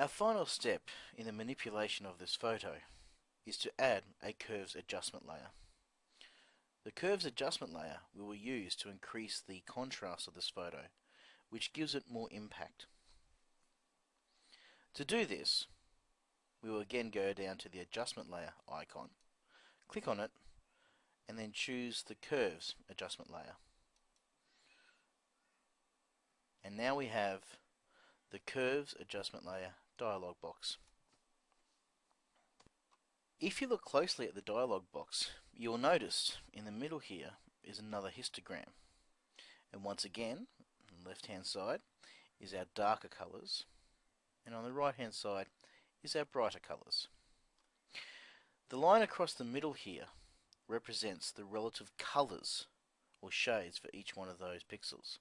Our final step in the manipulation of this photo is to add a curves adjustment layer. The curves adjustment layer we will use to increase the contrast of this photo, which gives it more impact. To do this, we will again go down to the adjustment layer icon, click on it, and then choose the curves adjustment layer. And now we have the curves adjustment layer dialog box. If you look closely at the dialog box, you will notice in the middle here is another histogram. And once again, on the left hand side is our darker colours, and on the right hand side is our brighter colours. The line across the middle here represents the relative colours or shades for each one of those pixels.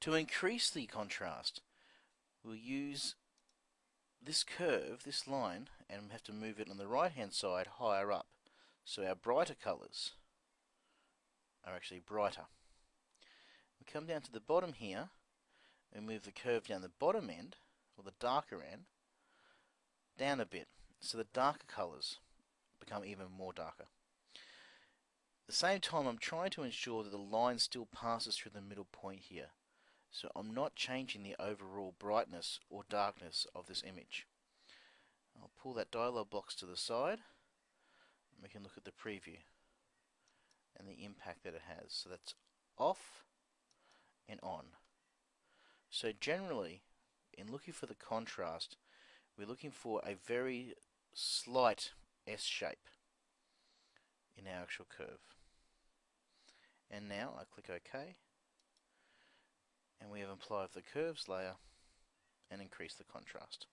To increase the contrast, we'll use this curve, this line, and we have to move it on the right hand side higher up. So our brighter colours are actually brighter. We come down to the bottom here and move the curve down the bottom end, or the darker end, down a bit. So the darker colours become even more darker. At the same time I'm trying to ensure that the line still passes through the middle point here. So I'm not changing the overall brightness or darkness of this image. I'll pull that dialog box to the side and we can look at the preview and the impact that it has. So that's off and on. So generally, in looking for the contrast, we're looking for a very slight S shape in our actual curve. And now I click OK and we have applied the curves layer and increased the contrast.